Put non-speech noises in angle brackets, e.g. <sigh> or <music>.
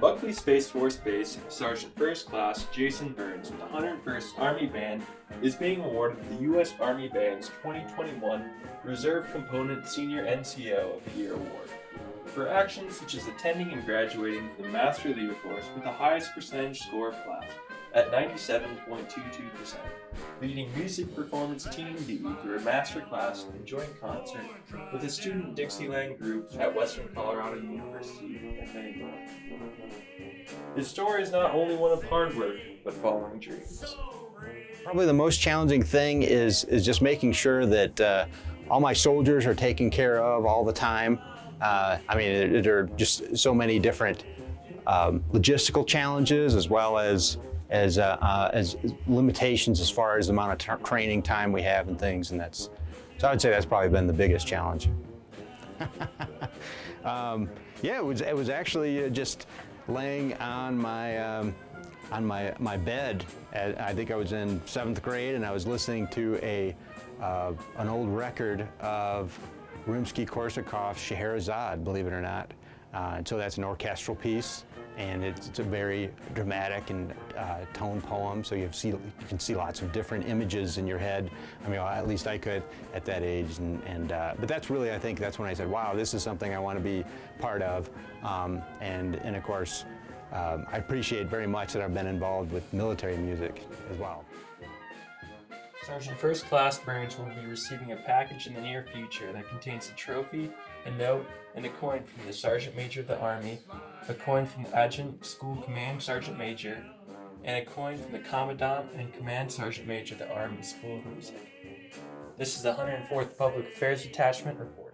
Buckley Space Force Base, Sergeant First Class Jason Burns with the 101st Army Band is being awarded the U.S. Army Band's 2021 Reserve Component Senior NCO of the Year Award for actions such as attending and graduating the Master Leader course with the highest percentage score of class at 97.22%, leading music performance Team D through a master class and joint concert with a student Dixieland group at Western Colorado University. His story is not only one of hard work, but following dreams. Probably the most challenging thing is, is just making sure that uh, all my soldiers are taken care of all the time. Uh, I mean, there are just so many different um, logistical challenges as well as as, uh, uh, as limitations as far as the amount of training time we have and things, and that's so I'd say that's probably been the biggest challenge. <laughs> um, yeah, it was it was actually uh, just laying on my um, on my my bed. At, I think I was in seventh grade, and I was listening to a uh, an old record of Rimsky-Korsakov's Scheherazade, believe it or not. Uh, and so that's an orchestral piece, and it's, it's a very dramatic and uh, tone poem. So you see you can see lots of different images in your head. I mean, at least I could at that age. And, and uh, but that's really, I think, that's when I said, wow, this is something I want to be part of. Um, and and of course, um, I appreciate very much that I've been involved with military music as well. Sergeant First Class Burns will be receiving a package in the near future that contains a trophy, a note, and a coin from the Sergeant Major of the Army, a coin from the Adjutant School Command Sergeant Major, and a coin from the Commandant and Command Sergeant Major of the Army School of Music. This is the 104th Public Affairs Detachment report.